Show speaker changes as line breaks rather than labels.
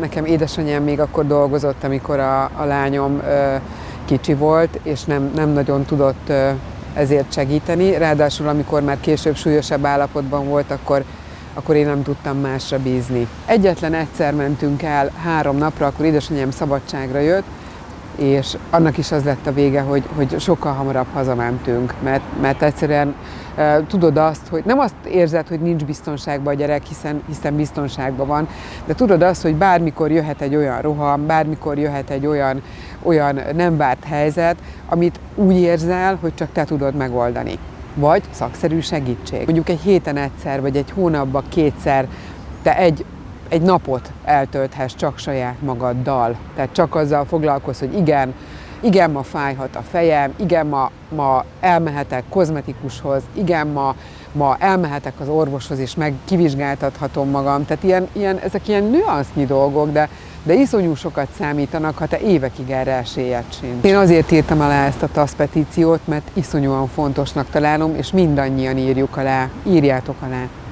Nekem édesanyám még akkor dolgozott, amikor a, a lányom ö, kicsi volt, és nem, nem nagyon tudott ö, ezért segíteni. Ráadásul, amikor már később súlyosabb állapotban volt, akkor, akkor én nem tudtam másra bízni. Egyetlen egyszer mentünk el három napra, akkor édesanyám szabadságra jött, és annak is az lett a vége, hogy, hogy sokkal hamarabb hazamentünk, mert, mert egyszerűen e, tudod azt, hogy nem azt érzed, hogy nincs biztonságban a gyerek, hiszen, hiszen biztonságban van, de tudod azt, hogy bármikor jöhet egy olyan roham, bármikor jöhet egy olyan, olyan nem várt helyzet, amit úgy érzel, hogy csak te tudod megoldani. Vagy szakszerű segítség. Mondjuk egy héten egyszer, vagy egy hónapban kétszer te egy egy napot eltölthess csak saját magaddal. Tehát csak azzal foglalkozz, hogy igen, igen, ma fájhat a fejem, igen, ma, ma elmehetek kozmetikushoz, igen, ma, ma elmehetek az orvoshoz, és meg kivizsgáltathatom magam. Tehát ilyen, ilyen, ezek ilyen nüansznyi dolgok, de, de iszonyú sokat számítanak, ha te évekig erre esélyed sincs. Én azért írtam alá ezt a TASZ petíciót, mert iszonyúan fontosnak találom, és mindannyian írjuk alá. Írjátok alá!